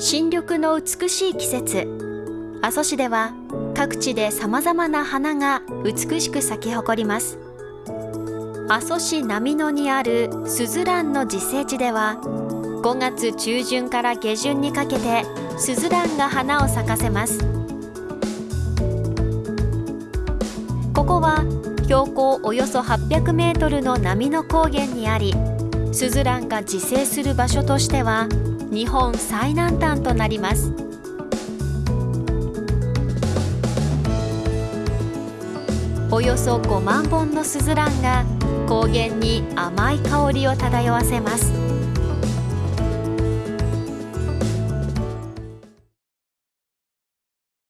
新緑の美しい季節。阿蘇市では各地でさまざまな花が美しく咲き誇ります。阿蘇市波野にあるすずらんの自生地では5月中旬から下旬にかけてすずらんが花を咲かせます。ここは標高およそ800メートルの波の高原にありスズランが自生する場所としては日本最南端となります。およそ5万本のスズランが高原に甘い香りを漂わせます。